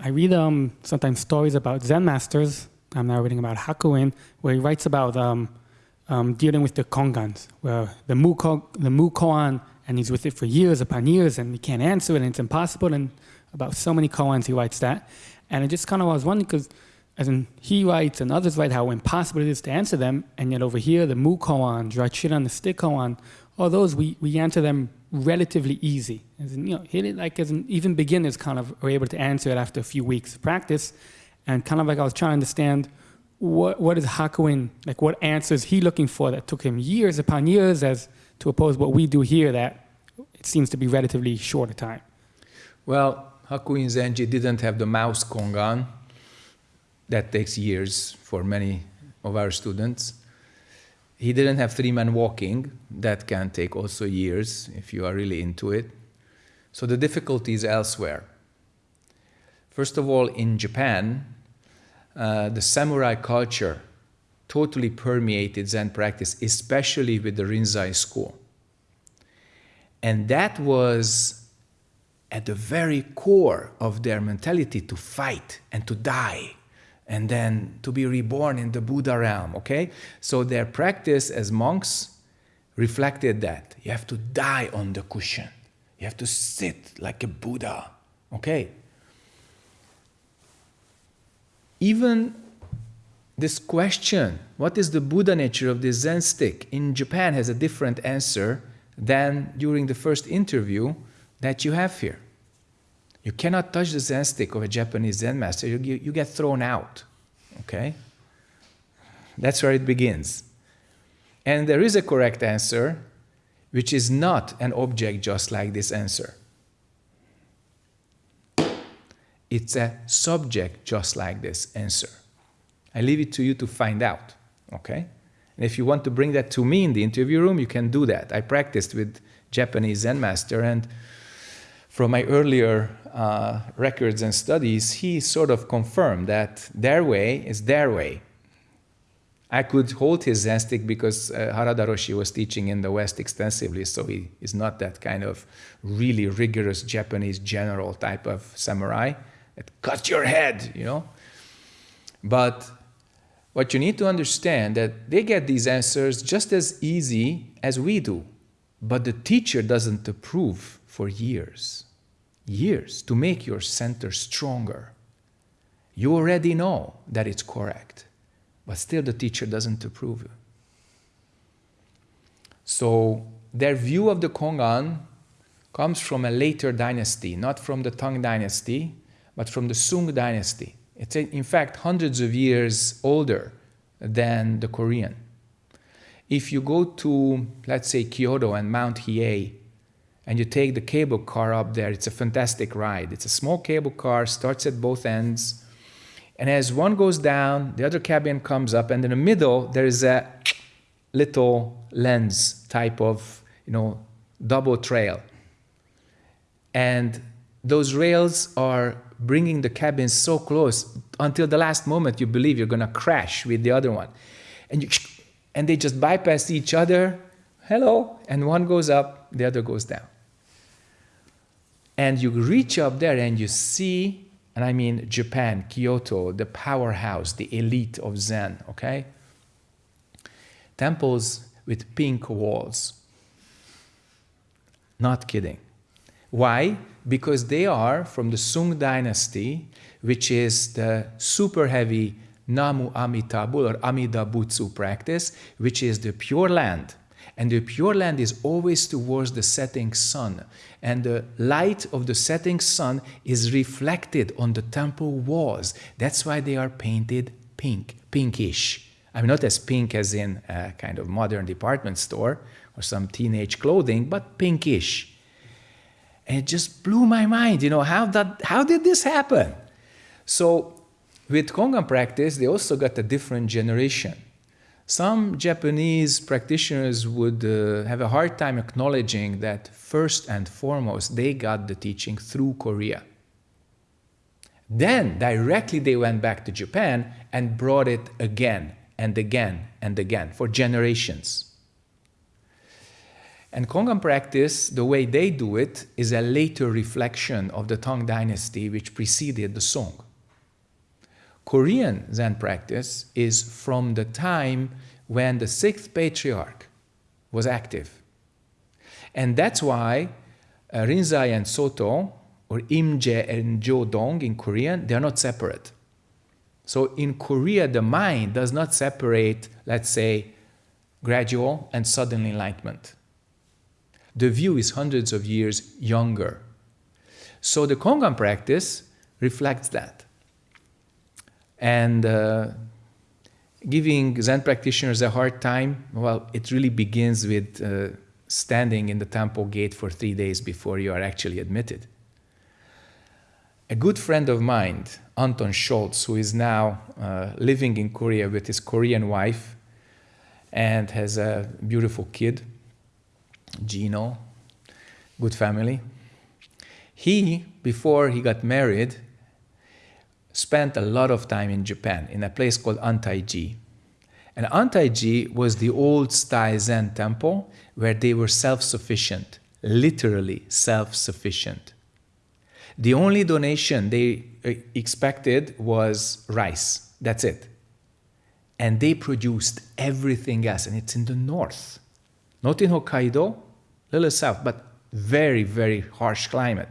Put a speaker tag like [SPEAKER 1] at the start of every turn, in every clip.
[SPEAKER 1] I read um, sometimes stories about Zen masters. I'm now reading about Hakuin, where he writes about um, um, dealing with the kongans, where the mu, the and he's with it for years upon years, and he can't answer it, and it's impossible. And about so many koans, he writes that. And I just kind of was wondering, because as in he writes and others write how impossible it is to answer them, and yet over here, the mu koan, on the stick koan, all those, we, we answer them relatively easy. As in, you know, like as even beginners kind of are able to answer it after a few weeks of practice. And kind of like I was trying to understand what, what is Hakuin, like what answers he looking for that took him years upon years as to oppose what we do here that it seems to be relatively short a time.
[SPEAKER 2] Well, Hakuin Zenji didn't have the mouse kongan. That takes years for many of our students. He didn't have three men walking. That can take also years if you are really into it. So the difficulty is elsewhere. First of all, in Japan, uh, the samurai culture totally permeated Zen practice, especially with the Rinzai school. And that was at the very core of their mentality to fight and to die and then to be reborn in the Buddha realm, okay? So their practice as monks reflected that. You have to die on the cushion. You have to sit like a Buddha, okay? even this question, what is the Buddha nature of this Zen stick, in Japan has a different answer than during the first interview that you have here. You cannot touch the Zen stick of a Japanese Zen master, you, you get thrown out, okay? That's where it begins. And there is a correct answer, which is not an object just like this answer. It's a subject just like this answer. I leave it to you to find out, okay? And if you want to bring that to me in the interview room, you can do that. I practiced with Japanese Zen master and from my earlier uh, records and studies, he sort of confirmed that their way is their way. I could hold his Zen stick because uh, Harada Roshi was teaching in the West extensively, so he is not that kind of really rigorous Japanese general type of samurai that cuts your head, you know. But what you need to understand that they get these answers just as easy as we do, but the teacher doesn't approve for years, years to make your center stronger. You already know that it's correct, but still the teacher doesn't approve. You. So their view of the Kongan comes from a later dynasty, not from the Tang dynasty, but from the Sung dynasty. It's in fact hundreds of years older than the Korean. If you go to, let's say, Kyoto and Mount Hiei, and you take the cable car up there, it's a fantastic ride. It's a small cable car, starts at both ends, and as one goes down, the other cabin comes up, and in the middle, there is a little lens type of, you know, double trail. And those rails are bringing the cabin so close until the last moment you believe you're going to crash with the other one. And, you, and they just bypass each other, hello, and one goes up, the other goes down. And you reach up there and you see, and I mean Japan, Kyoto, the powerhouse, the elite of Zen, okay? Temples with pink walls. Not kidding. Why? Because they are from the Sung dynasty, which is the super heavy Namu Amitabha or Amida Butsu practice, which is the pure land. And the pure land is always towards the setting sun. And the light of the setting sun is reflected on the temple walls. That's why they are painted pink, pinkish. I mean, not as pink as in a kind of modern department store or some teenage clothing, but pinkish. And it just blew my mind, you know, how, that, how did this happen? So with Kongan practice, they also got a different generation. Some Japanese practitioners would uh, have a hard time acknowledging that first and foremost, they got the teaching through Korea. Then directly they went back to Japan and brought it again and again and again for generations. And Kongan practice, the way they do it, is a later reflection of the Tang dynasty which preceded the Song. Korean Zen practice is from the time when the sixth patriarch was active. And that's why uh, Rinzai and Soto, or Imje and Jodong in Korean, they're not separate. So in Korea, the mind does not separate, let's say, gradual and sudden enlightenment. The view is hundreds of years younger. So the Kongan practice reflects that. And uh, giving Zen practitioners a hard time, well, it really begins with uh, standing in the temple gate for three days before you are actually admitted. A good friend of mine, Anton Schultz, who is now uh, living in Korea with his Korean wife and has a beautiful kid, Gino, good family. He, before he got married, spent a lot of time in Japan in a place called Antaiji. And Antaiji was the old style Zen temple where they were self sufficient, literally self sufficient. The only donation they uh, expected was rice. That's it. And they produced everything else, and it's in the north. Not in Hokkaido, little south, but very, very harsh climate.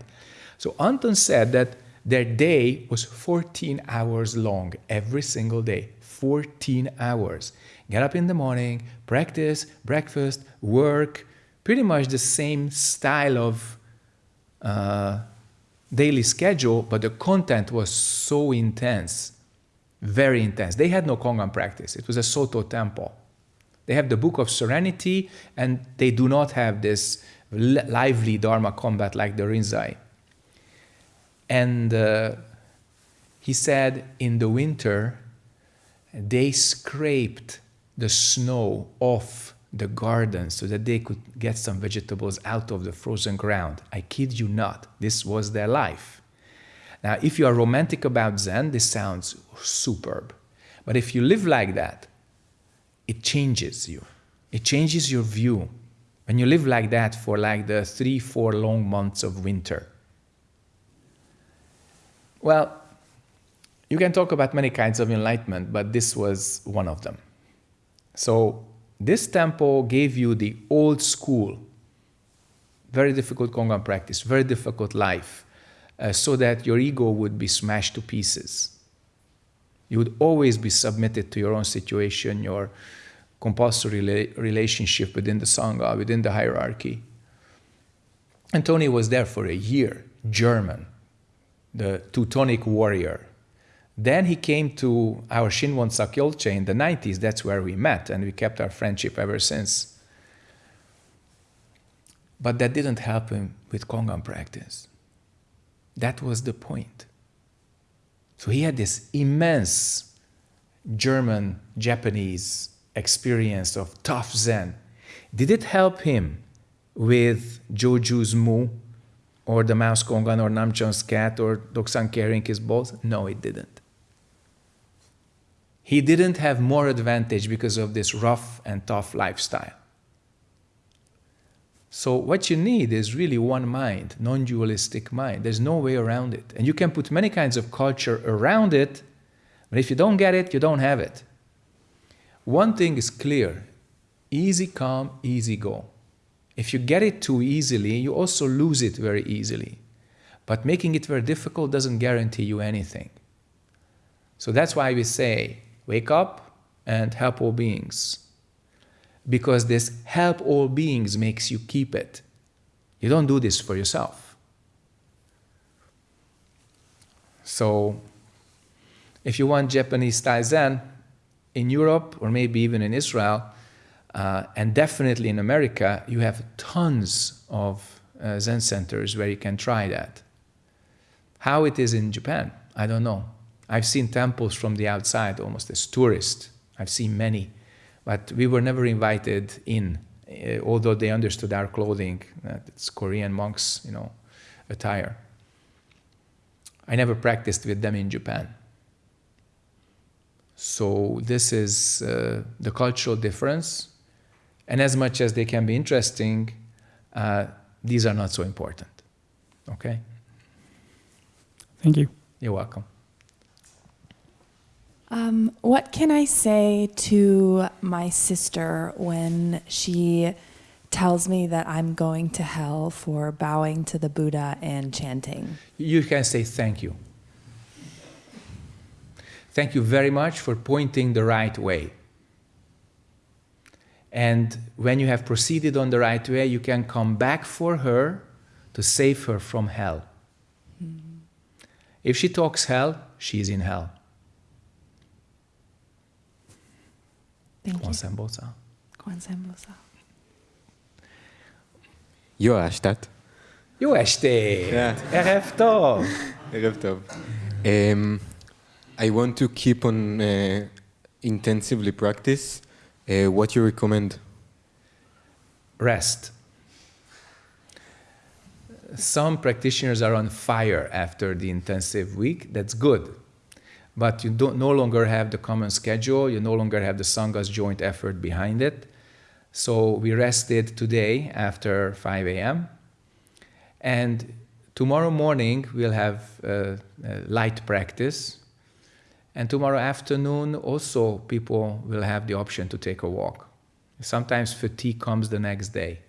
[SPEAKER 2] So Anton said that their day was 14 hours long every single day. 14 hours. Get up in the morning, practice, breakfast, work, pretty much the same style of uh, daily schedule, but the content was so intense, very intense. They had no Kongan practice, it was a Soto temple. They have the Book of Serenity, and they do not have this lively Dharma combat like the Rinzai. And uh, he said in the winter, they scraped the snow off the garden so that they could get some vegetables out of the frozen ground. I kid you not, this was their life. Now, if you are romantic about Zen, this sounds superb. But if you live like that, it changes you. It changes your view. When you live like that for like the three, four long months of winter. Well, you can talk about many kinds of enlightenment, but this was one of them. So this temple gave you the old school, very difficult Kongan practice, very difficult life, uh, so that your ego would be smashed to pieces. You would always be submitted to your own situation, your compulsory rela relationship within the Sangha, within the hierarchy. And Tony was there for a year, German, the Teutonic warrior, then he came to our Shinwon Sakyolche in the 90s. That's where we met, and we kept our friendship ever since. But that didn't help him with Kongan practice. That was the point. So he had this immense German Japanese experience of tough Zen. Did it help him with Joju's Mu or the Mouse Kongan or Namchon's cat or Doksan carrying his balls? No, it didn't. He didn't have more advantage because of this rough and tough lifestyle. So what you need is really one mind, non-dualistic mind. There's no way around it. And you can put many kinds of culture around it, but if you don't get it, you don't have it. One thing is clear, easy come, easy go. If you get it too easily, you also lose it very easily. But making it very difficult doesn't guarantee you anything. So that's why we say, Wake up and help all beings. Because this help all beings makes you keep it. You don't do this for yourself. So, if you want Japanese style Zen in Europe or maybe even in Israel, uh, and definitely in America, you have tons of uh, Zen centers where you can try that. How it is in Japan, I don't know. I've seen temples from the outside almost as tourists. I've seen many, but we were never invited in, uh, although they understood our clothing. It's Korean monks, you know, attire. I never practiced with them in Japan. So this is uh, the cultural difference. And as much as they can be interesting, uh, these are not so important. Okay?
[SPEAKER 1] Thank you.
[SPEAKER 2] You're welcome.
[SPEAKER 3] Um, what can I say to my sister when she tells me that I'm going to hell for bowing to the Buddha and chanting?
[SPEAKER 2] You can say thank you. Thank you very much for pointing the right way. And when you have proceeded on the right way, you can come back for her to save her from hell. If she talks hell, she is in hell.
[SPEAKER 3] Thank you.
[SPEAKER 2] Sembosa.
[SPEAKER 3] Sembosa.
[SPEAKER 4] Jó estet!
[SPEAKER 2] Jó estét! Yeah. Erev tov!
[SPEAKER 4] Erev tov. Um, I want to keep on uh, intensively practice. Uh, what you recommend?
[SPEAKER 2] Rest. Some practitioners are on fire after the intensive week. That's good but you don't no longer have the common schedule, you no longer have the Sangha's joint effort behind it. So we rested today after 5 a.m. And tomorrow morning we'll have uh, light practice. And tomorrow afternoon also people will have the option to take a walk. Sometimes fatigue comes the next day.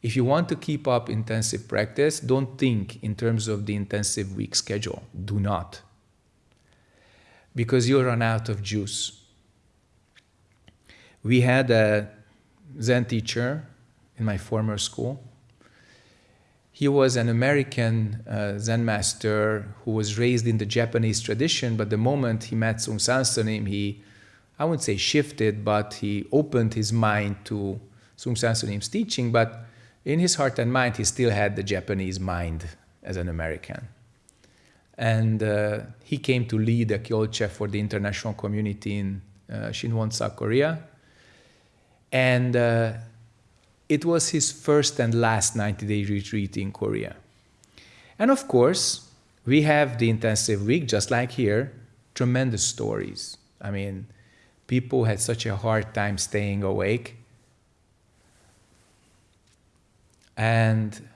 [SPEAKER 2] If you want to keep up intensive practice, don't think in terms of the intensive week schedule. Do not because you run out of juice. We had a Zen teacher in my former school. He was an American uh, Zen master who was raised in the Japanese tradition, but the moment he met Seung Sahn Sunim, he, I wouldn't say shifted, but he opened his mind to Seung Sahn teaching, but in his heart and mind, he still had the Japanese mind as an American and uh, he came to lead a Kyolche for the international community in uh, Shinwon, South Korea. And uh, it was his first and last 90-day retreat in Korea. And of course, we have the intensive week, just like here, tremendous stories. I mean, people had such a hard time staying awake. And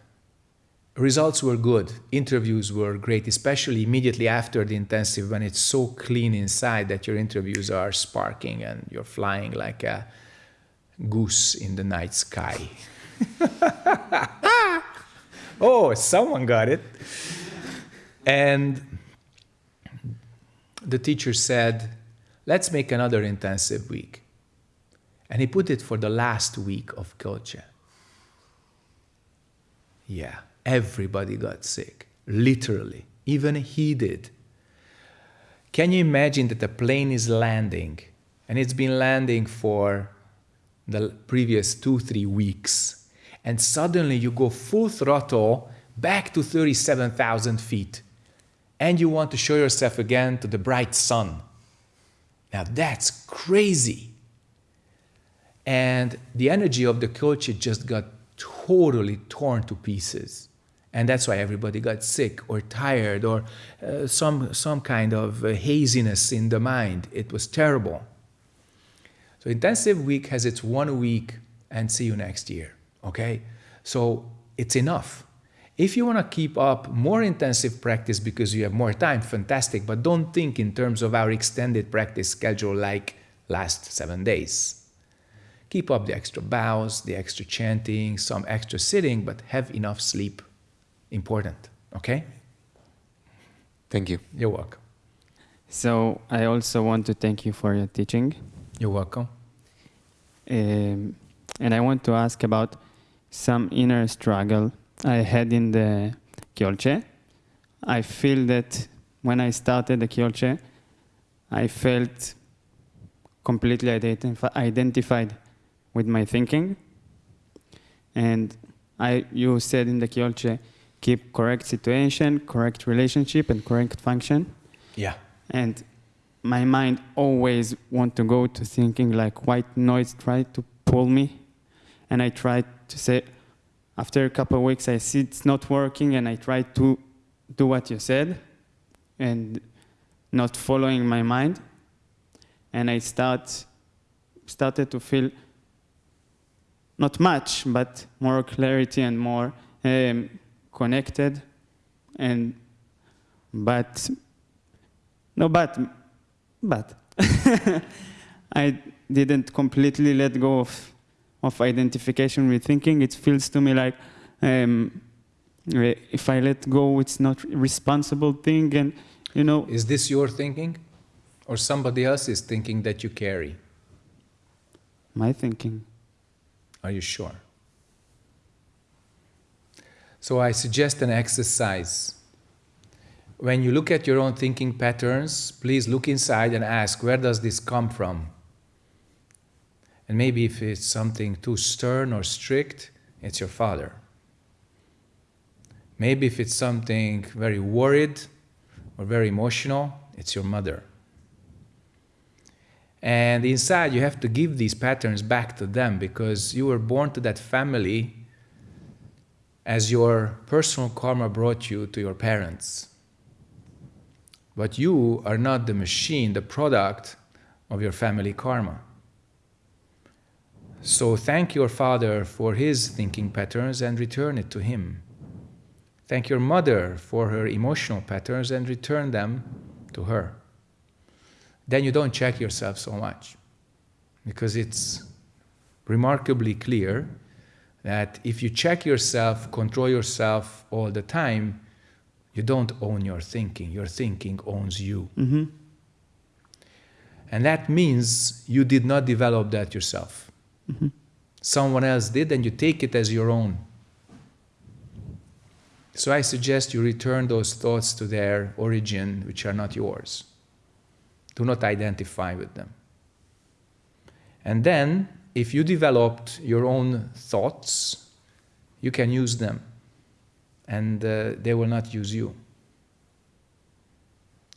[SPEAKER 2] results were good. Interviews were great, especially immediately after the intensive when it's so clean inside that your interviews are sparking and you're flying like a goose in the night sky. oh, someone got it. And the teacher said, let's make another intensive week. And he put it for the last week of Kyolche. Yeah everybody got sick, literally. Even he did. Can you imagine that a plane is landing and it's been landing for the previous two, three weeks, and suddenly you go full throttle back to 37,000 feet and you want to show yourself again to the bright sun. Now that's crazy. And the energy of the coach just got totally torn to pieces and that's why everybody got sick or tired or uh, some, some kind of uh, haziness in the mind. It was terrible. So intensive week has its one week and see you next year, okay? So it's enough. If you want to keep up more intensive practice because you have more time, fantastic, but don't think in terms of our extended practice schedule like last seven days. Keep up the extra bows, the extra chanting, some extra sitting, but have enough sleep important. Okay?
[SPEAKER 4] Thank you.
[SPEAKER 2] You're welcome.
[SPEAKER 5] So I also want to thank you for your teaching.
[SPEAKER 2] You're welcome.
[SPEAKER 5] Um, and I want to ask about some inner struggle I had in the Kyolche. I feel that when I started the Kyolche, I felt completely identif identified with my thinking. And I, you said in the Kyolche, keep correct situation, correct relationship, and correct function.
[SPEAKER 2] Yeah.
[SPEAKER 5] And my mind always want to go to thinking like white noise try to pull me. And I try to say, after a couple of weeks, I see it's not working, and I try to do what you said, and not following my mind. And I start started to feel not much, but more clarity and more um, connected. And but no, but but I didn't completely let go of of identification with thinking. It feels to me like um, if I let go, it's not responsible thing, and you know.
[SPEAKER 2] Is this your thinking? Or somebody else is thinking that you carry?
[SPEAKER 5] My thinking.
[SPEAKER 2] Are you sure? So I suggest an exercise. When you look at your own thinking patterns, please look inside and ask, where does this come from? And maybe if it's something too stern or strict, it's your father. Maybe if it's something very worried or very emotional, it's your mother. And inside, you have to give these patterns back to them because you were born to that family as your personal karma brought you to your parents. But you are not the machine, the product of your family karma. So thank your father for his thinking patterns and return it to him. Thank your mother for her emotional patterns and return them to her. Then you don't check yourself so much because it's remarkably clear that if you check yourself, control yourself all the time, you don't own your thinking. Your thinking owns you.
[SPEAKER 5] hmm
[SPEAKER 2] And that means you did not develop that yourself.
[SPEAKER 5] Mhm.
[SPEAKER 2] Someone else did, and you take it as your own. So I suggest you return those thoughts to their origin, which are not yours. Do not identify with them. And then, if you developed your own thoughts, you can use them, and uh, they will not use you.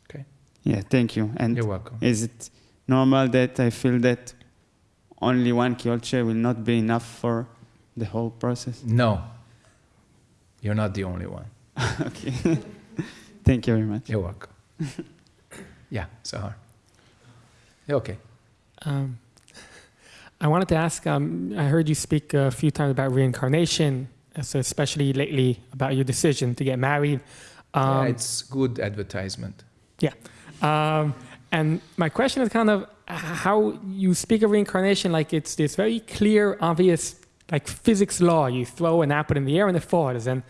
[SPEAKER 2] Okay?
[SPEAKER 5] Yeah, thank you. And
[SPEAKER 2] You're welcome.
[SPEAKER 5] is it normal that I feel that only one kyolche will not be enough for the whole process?
[SPEAKER 2] No, you're not the only one.
[SPEAKER 5] okay. thank you very much.
[SPEAKER 2] You're welcome. yeah, Sahar. Okay.
[SPEAKER 1] Um, I wanted to ask. Um, I heard you speak a few times about reincarnation, so especially lately about your decision to get married.
[SPEAKER 2] yeah,
[SPEAKER 1] Um,
[SPEAKER 2] it's good advertisement. Yeah.
[SPEAKER 1] Um, and my question is kind of how you speak of reincarnation like it's this very clear, obvious, like physics law. You throw an apple in the air and it falls. And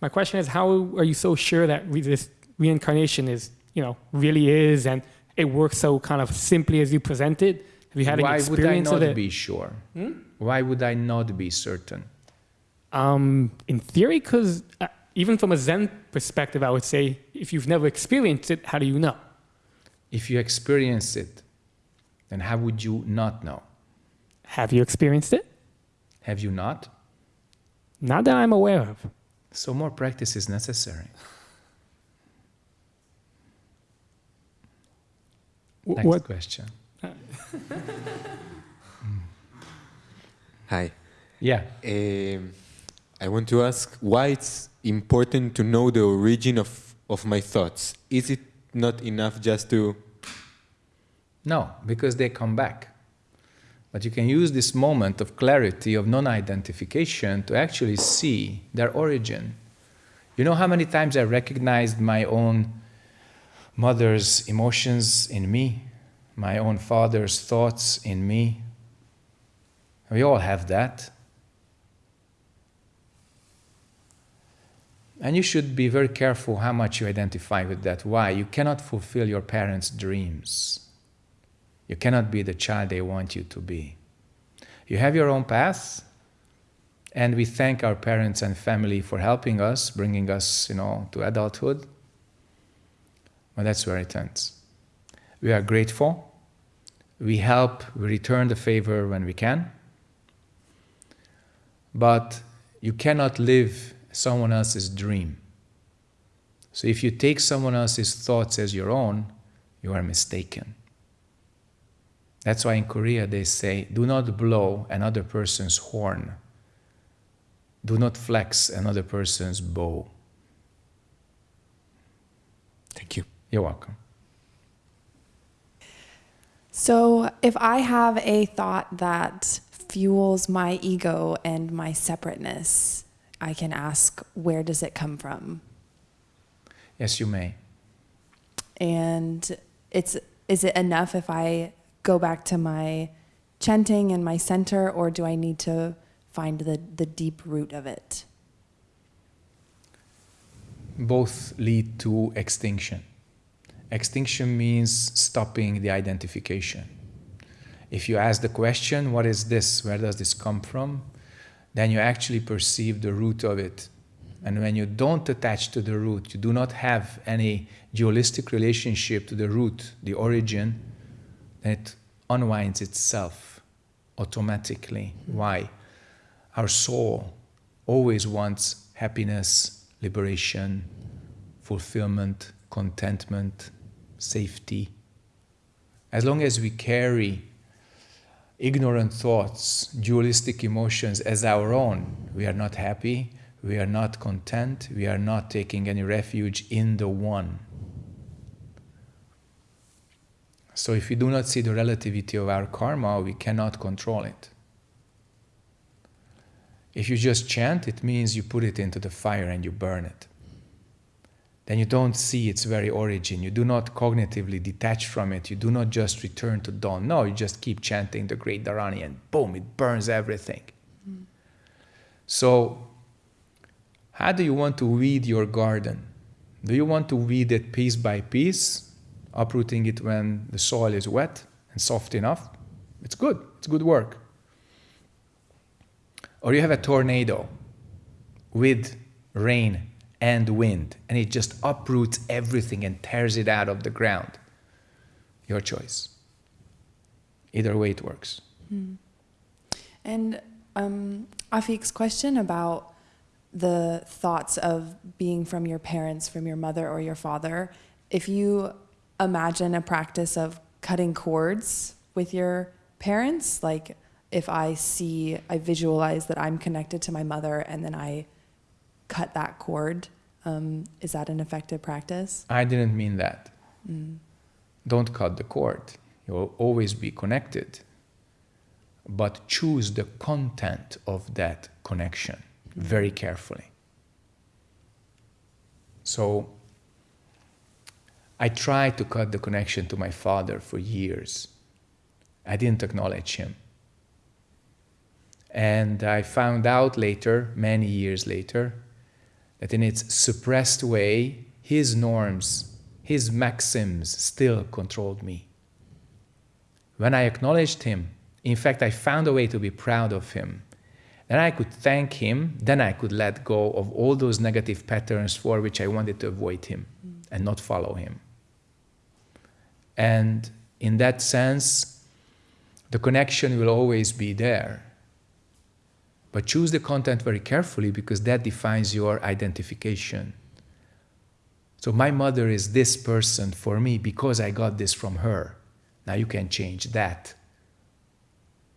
[SPEAKER 1] my question is, how are you so sure that re- this reincarnation is, you know, really is, and it works so kind of simply as you present it? Have you had
[SPEAKER 2] Why
[SPEAKER 1] any
[SPEAKER 2] would I not be sure?
[SPEAKER 1] Hmm?
[SPEAKER 2] Why would I not be certain?
[SPEAKER 1] Um, in theory, because uh, even from a Zen perspective, I would say if you've never experienced it, how do you know?
[SPEAKER 2] If you experience it, then how would you not know?
[SPEAKER 1] Have you experienced it?
[SPEAKER 2] Have you not?
[SPEAKER 1] Not that I'm aware of.
[SPEAKER 2] So more practice is necessary.
[SPEAKER 1] W-
[SPEAKER 2] Next
[SPEAKER 1] What
[SPEAKER 2] question.
[SPEAKER 4] Hi.
[SPEAKER 2] Yeah.
[SPEAKER 4] Um, I want to ask why it's important to know the origin of, of my thoughts. Is it not enough just to
[SPEAKER 2] No, because they come back. But you can use this moment of clarity, of non identification, to actually see their origin. You know how many times I recognized my own mother's emotions in me, my own father's thoughts in me? We all have that. And you should be very careful how much you identify with that. Why? You cannot fulfill your parents' dreams. You cannot be the child they want you to be. You have your own path, and we thank our parents and family for helping us, bringing us, you know, to adulthood. But that's where it ends. We are grateful. We help, we return the favor when we can. But you cannot live someone else's dream. So if you take someone else's thoughts as your own, you are mistaken. That's why in Korea they say, do not blow another person's horn. Do not flex another person's bow.
[SPEAKER 4] Thank you.
[SPEAKER 2] You're welcome.
[SPEAKER 3] So, if I have a thought that fuels my ego and my separateness, I can ask, where does it come from?
[SPEAKER 2] Yes, you may.
[SPEAKER 3] And it's is it enough if I go back to my chanting and my center, or do I need to find the, the deep root of it?
[SPEAKER 2] Both lead to extinction. Extinction means stopping the identification. If you ask the question, what is this? Where does this come from? Then you actually perceive the root of it. And when you don't attach to the root, you do not have any dualistic relationship to the root, the origin, then it unwinds itself automatically. Hmm. Why? Our soul always wants happiness, liberation, fulfillment, contentment, safety. As long as we carry ignorant thoughts, dualistic emotions as our own, we are not happy, we are not content, we are not taking any refuge in the one. So if we do not see the relativity of our karma, we cannot control it. If you just chant, it means you put it into the fire and you burn it. Then you don't see its very origin. You do not cognitively detach from it. You do not just return to dawn. No, you just keep chanting the great Dharani and boom, it burns everything. Mm. So, how do you want to weed your garden? Do you want to weed it piece by piece uprooting it when the soil is wet and soft enough, it's good. It's good work. Or you have a tornado with rain and wind, and it just uproots everything and tears it out of the ground. Your choice. Either way, it works.
[SPEAKER 3] Hmm. And um, Afik's question about the thoughts of being from your parents, from your mother or your father, if you imagine a practice of cutting cords with your parents. Like if I see, I visualize that I'm connected to my mother and then I cut that cord. Um, is that an effective practice?
[SPEAKER 2] I didn't mean that. Mm. Don't cut the cord. You'll always be connected. But choose the content of that connection very carefully. So I tried to cut the connection to my father for years. I didn't acknowledge him. And I found out later, many years later, that in its suppressed way, his norms, his maxims still controlled me. When I acknowledged him, in fact, I found a way to be proud of him. Then I could thank him, then I could let go of all those negative patterns for which I wanted to avoid him and not follow him. And in that sense, the connection will always be there. But choose the content very carefully because that defines your identification. So my mother is this person for me because I got this from her. Now you can change that.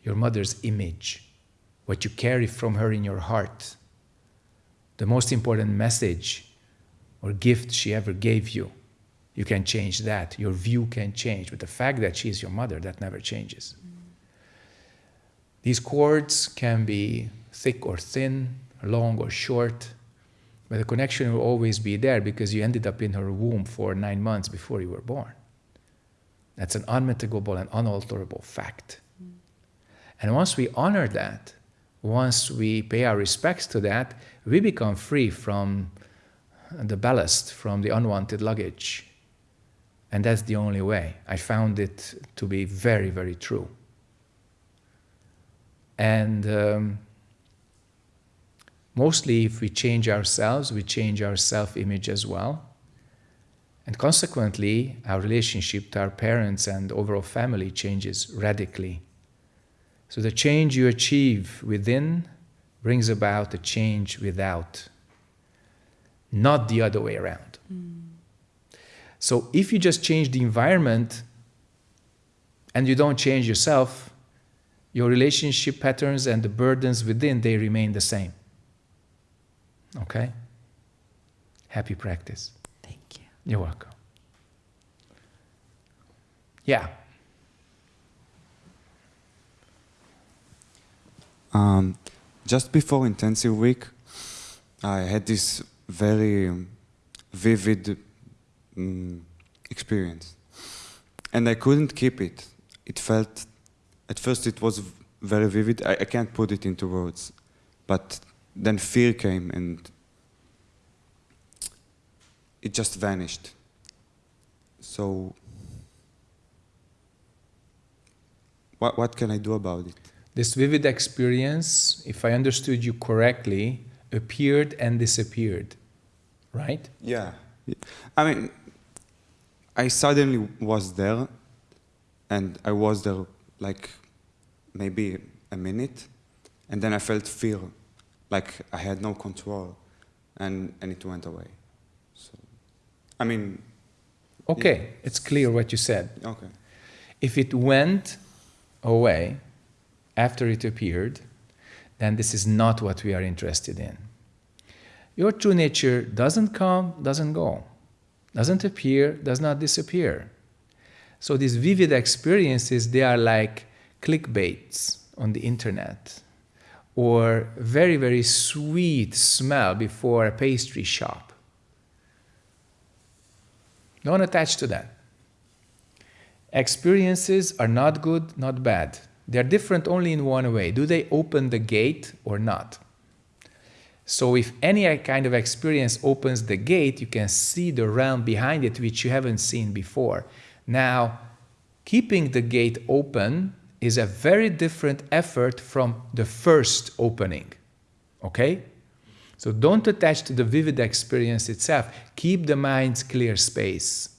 [SPEAKER 2] Your mother's image, what you carry from her in your heart, the most important message or gift she ever gave you you can change that. Your view can change. But the fact that she is your mother, that never changes. These cords can be thick or thin, long or short, but the connection will always be there because you ended up in her womb for nine months before you were born. That's an unmitigable and unalterable fact. And once we honor that, once we pay our respects to that, we become free from the ballast, from the unwanted luggage. And that's the only way. I found it to be very, very true. And um, mostly, if we change ourselves, we change our self image as well. And consequently, our relationship to our parents and overall family changes radically. So, the change you achieve within brings about a change without, not the other way around. Mm. So if you just change the environment and you don't change yourself, your relationship patterns and the burdens within, they remain the same. Okay? Happy practice.
[SPEAKER 3] Thank you.
[SPEAKER 2] You're welcome. Yeah.
[SPEAKER 6] Um, just before intensive week, I had this very um, vivid um, experience, and I couldn't keep it. It felt, at first, it was very vivid. I, I can't put it into words, but then fear came and it just vanished. So, what, what can I do about it?
[SPEAKER 2] This vivid experience, if I understood you correctly, appeared and disappeared, right?
[SPEAKER 6] Yeah. I mean, I suddenly was there, and I was there like maybe a minute, and then I felt fear, like I had no control, and, and it went away. So, I mean,
[SPEAKER 2] Okay, it's clear what you said.
[SPEAKER 6] okay.
[SPEAKER 2] If it went away after it appeared, then this is not what we are interested in. Your true nature doesn't come, doesn't go, doesn't appear, does not disappear. So these vivid experiences, they are like clickbaits on the internet or very, very sweet smell before a pastry shop. Don't attach to that. Experiences are not good, not bad. They're different only in one way. Do they open the gate or not? So, if any kind of experience opens the gate, you can see the realm behind it which you haven't seen before. Now, keeping the gate open is a very different effort from the first opening. Okay? So don't attach to the vivid experience itself. Keep the mind's clear space.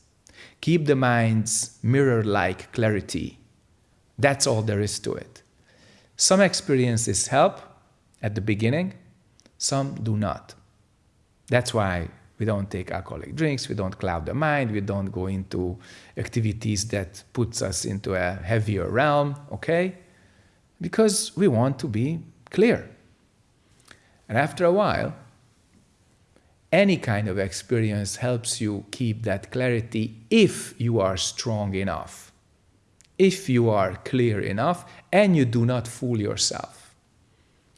[SPEAKER 2] Keep the mind's mirror like clarity. That's all there is to it. Some experiences help at the beginning, some do not. That's why we don't take alcoholic drinks, we don't cloud the mind, we don't go into activities that puts us into a heavier realm, okay? Because we want to be clear. And after a while, any kind of experience helps you keep that clarity if you are strong enough, if you are clear enough, and you do not fool yourself.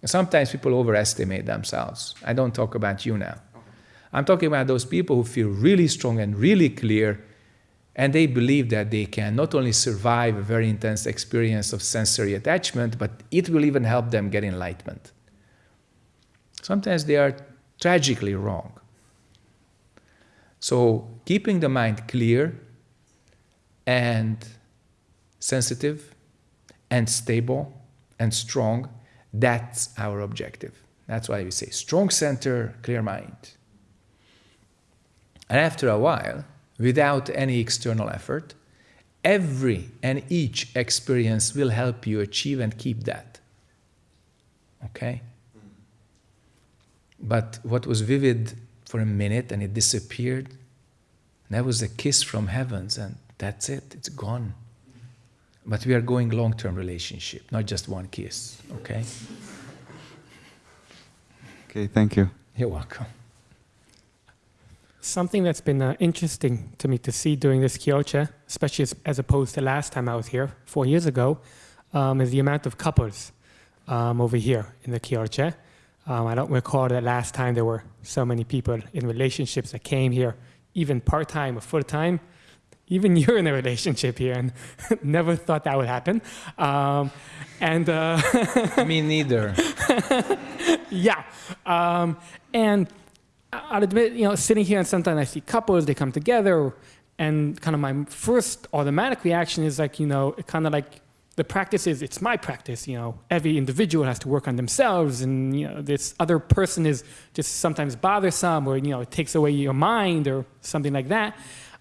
[SPEAKER 2] Sometimes people overestimate themselves. I don't talk about you now. I'm talking about those people who feel really strong and really clear, and they believe that they can not only survive a very intense experience of sensory attachment, but it will even help them get enlightenment. Sometimes they are tragically wrong. So, keeping the mind clear and sensitive and stable and strong, that's our objective. That's why we say strong center, clear mind. And after a while, without any external effort, every and each experience will help you achieve and keep that. Okay? But what was vivid for a minute and it disappeared, that was a kiss from heavens, and that's it, it's gone. But we are going long term relationship, not just one kiss, okay?
[SPEAKER 6] Okay, thank you.
[SPEAKER 2] You're welcome.
[SPEAKER 1] Something that's been uh, interesting to me to see during this Kyolche, especially as, as opposed to last time I was here, four years ago, um, is the amount of couples um, over here in the Kyolche. Um, I don't recall that last time there were so many people in relationships that came here, even part time or full time. Even you're in a relationship here, and never thought that would happen. Um, and uh,
[SPEAKER 2] Me neither.
[SPEAKER 1] yeah, um, and I'll admit, you know, sitting here and sometimes I see couples, they come together, and kind of my first automatic reaction is like, you know, kind of like the practice is it's my practice. You know, every individual has to work on themselves, and you know, this other person is just sometimes bothersome, or you know, it takes away your mind, or something like that.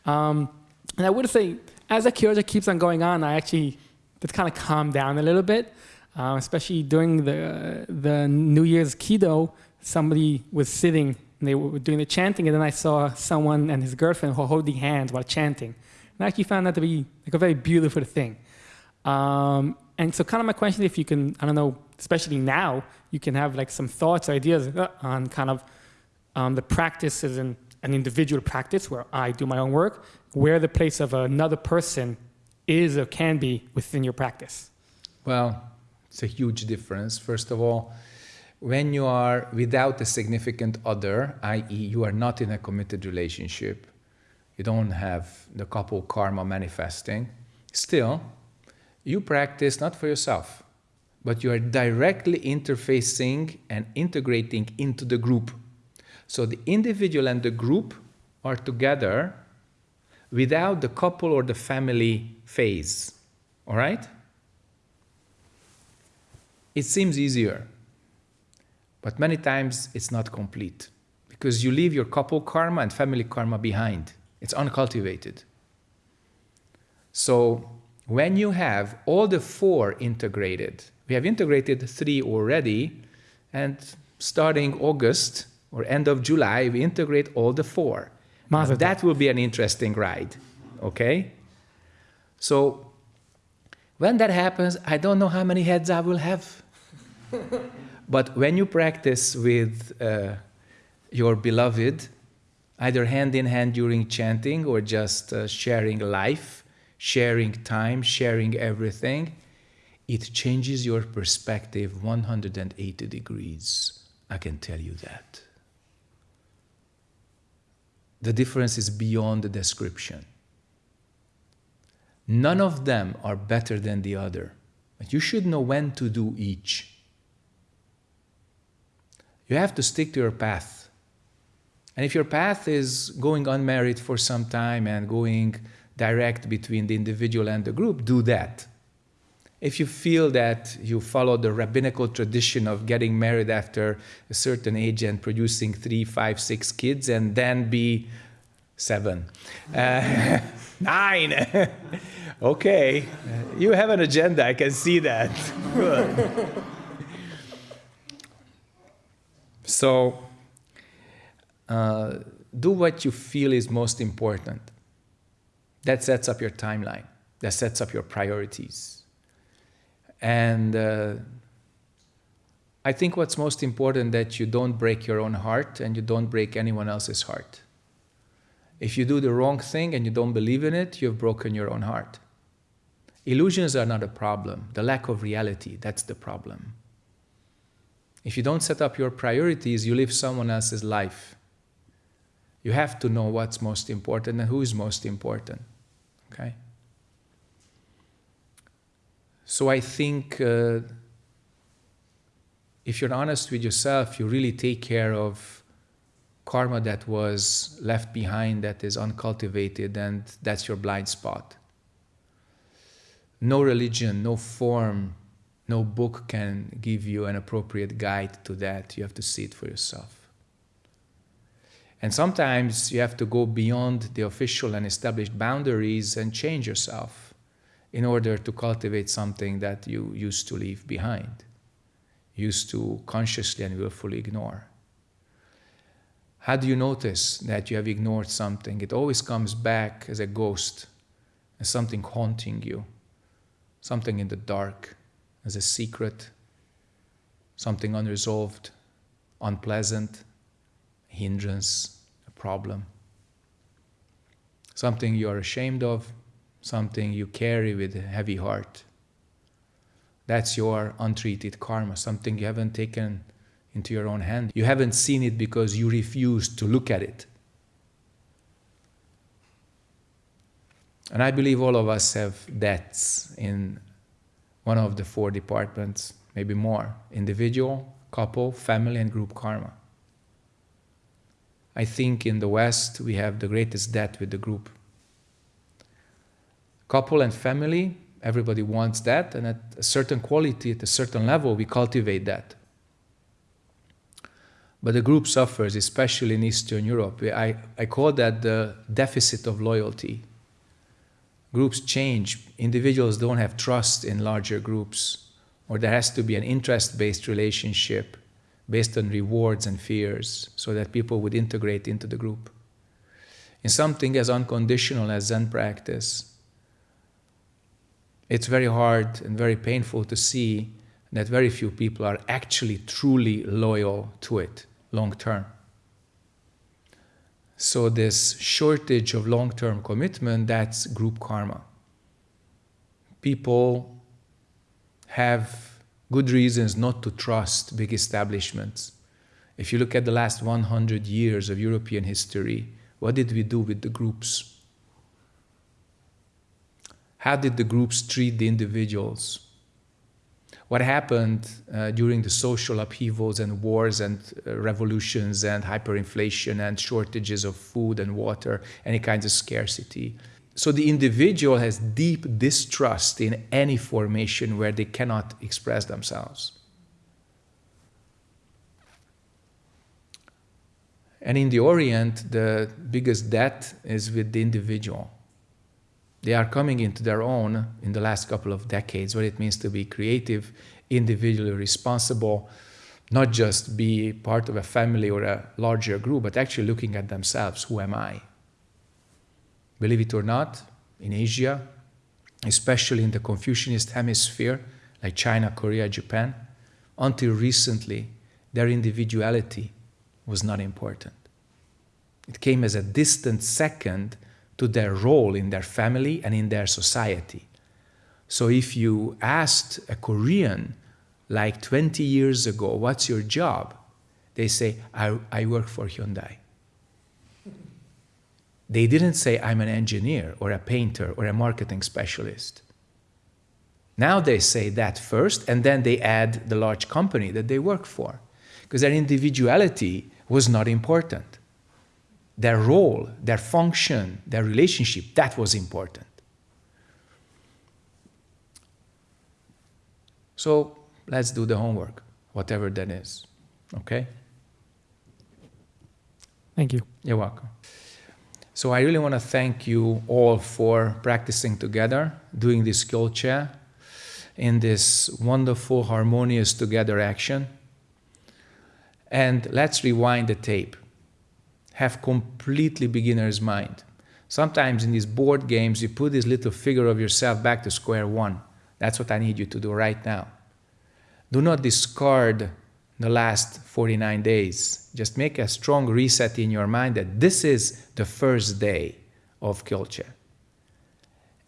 [SPEAKER 1] Um, and I would say, as the Kyolche keeps on going on, I actually that's kind of calmed down a little bit, uh, especially during the the New Year's Kido. Somebody was sitting they were doing the chanting, and then I saw someone and his girlfriend holding hands while chanting. And I actually found that to be like a very beautiful thing. Um, and so, kind of my question, if you can, I don't know, especially now, you can have like some thoughts, or ideas uh, on kind of um, the practice as an, an individual practice where I do my own work, where the place of another person is or can be within your practice.
[SPEAKER 2] Well, It's a huge difference. First of all, when you are without a significant other, i.e., you are not in a committed relationship, you don't have the couple karma manifesting, still, you practice not for yourself, but you are directly interfacing and integrating into the group. So the individual and the group are together without the couple or the family phase. All right? It seems easier, but many times it's not complete because you leave your couple karma and family karma behind. It's uncultivated. So when you have all the four integrated, we have integrated three already, and starting August or end of July, we integrate all the four. That will be an interesting ride, okay? So when that happens, I don't know how many heads I will have. but when you practice with uh, your beloved, either hand in hand during chanting or just uh, sharing life, sharing time, sharing everything, it changes your perspective 180 degrees. I can tell you that. The difference is beyond the description. None of them are better than the other, but you should know when to do each. You have to stick to your path. And if your path is going unmarried for some time and going direct between the individual and the group, do that. If you feel that you follow the rabbinical tradition of getting married after a certain age and producing three, five, six kids, and then be seven, uh, nine, okay, you have an agenda, I can see that. Good. So, uh, do what you feel is most important. That sets up your timeline, that sets up your priorities. And uh, I think what's most important that you don't break your own heart and you don't break anyone else's heart. If you do the wrong thing and you don't believe in it, you've broken your own heart. Illusions are not a problem. The lack of reality, that's the problem. If you don't set up your priorities, you live someone else's life. You have to know what's most important and who is most important. Okay? So I think uh, if you're honest with yourself, you really take care of karma that was left behind, that is uncultivated, and that's your blind spot. No religion, no form, no book can give you an appropriate guide to that. You have to see it for yourself. And sometimes you have to go beyond the official and established boundaries and change yourself in order to cultivate something that you used to leave behind, used to consciously and willfully ignore. How do you notice that you have ignored something? It always comes back as a ghost, as something haunting you, something in the dark, as a secret, something unresolved, unpleasant, a hindrance, a problem, something you are ashamed of, something you carry with a heavy heart. That's your untreated karma, something you haven't taken into your own hand. You haven't seen it because you refused to look at it. And I believe all of us have debts in one of the four departments, maybe more individual, couple, family, and group karma. I think in the West we have the greatest debt with the group. Couple and family, everybody wants that, and at a certain quality, at a certain level, we cultivate that. But the group suffers, especially in Eastern Europe. I, I call that the deficit of loyalty. Groups change, individuals don't have trust in larger groups, or there has to be an interest based relationship based on rewards and fears so that people would integrate into the group. In something as unconditional as Zen practice, it's very hard and very painful to see that very few people are actually truly loyal to it long term. So this shortage of long-term commitment, that's group karma. People have good reasons not to trust big establishments. If you look at the last 100 years of European history, what did we do with the groups? How did the groups treat the individuals? What happened uh, during the social upheavals and wars and uh, revolutions and hyperinflation and shortages of food and water, any kinds of scarcity? So the individual has deep distrust in any formation where they cannot express themselves. And in the Orient, the biggest debt is with the individual. They are coming into their own in the last couple of decades, what it means to be creative, individually responsible, not just be part of a family or a larger group, but actually looking at themselves who am I? Believe it or not, in Asia, especially in the Confucianist hemisphere, like China, Korea, Japan, until recently, their individuality was not important. It came as a distant second to their role in their family and in their society. So if you asked a Korean like 20 years ago, what's your job? They say, I, I work for Hyundai. They didn't say, I'm an engineer or a painter or a marketing specialist. Now they say that first, and then they add the large company that they work for, because their individuality was not important. Their role, their function, their relationship, that was important. So let's do the homework, whatever that is. Okay?
[SPEAKER 1] Thank you.
[SPEAKER 2] You're welcome. So I really want to thank you all for practicing together, doing this chair in this wonderful, harmonious together action. And let's rewind the tape. Have completely beginner's mind. Sometimes in these board games, you put this little figure of yourself back to square one. That's what I need you to do right now. Do not discard the last 49 days. Just make a strong reset in your mind that this is the first day of Kyolche.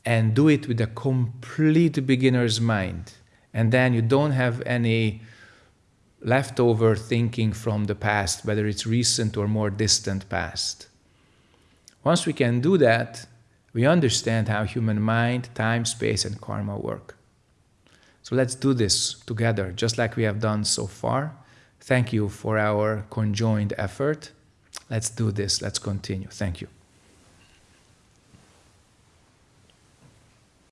[SPEAKER 2] And do it with a complete beginner's mind. And then you don't have any leftover thinking from the past, whether it's recent or more distant past. Once we can do that, we understand how human mind, time, space, and karma work. So let's do this together, just like we have done so far. Thank you for our conjoined effort. Let's do this. Let's continue. Thank you.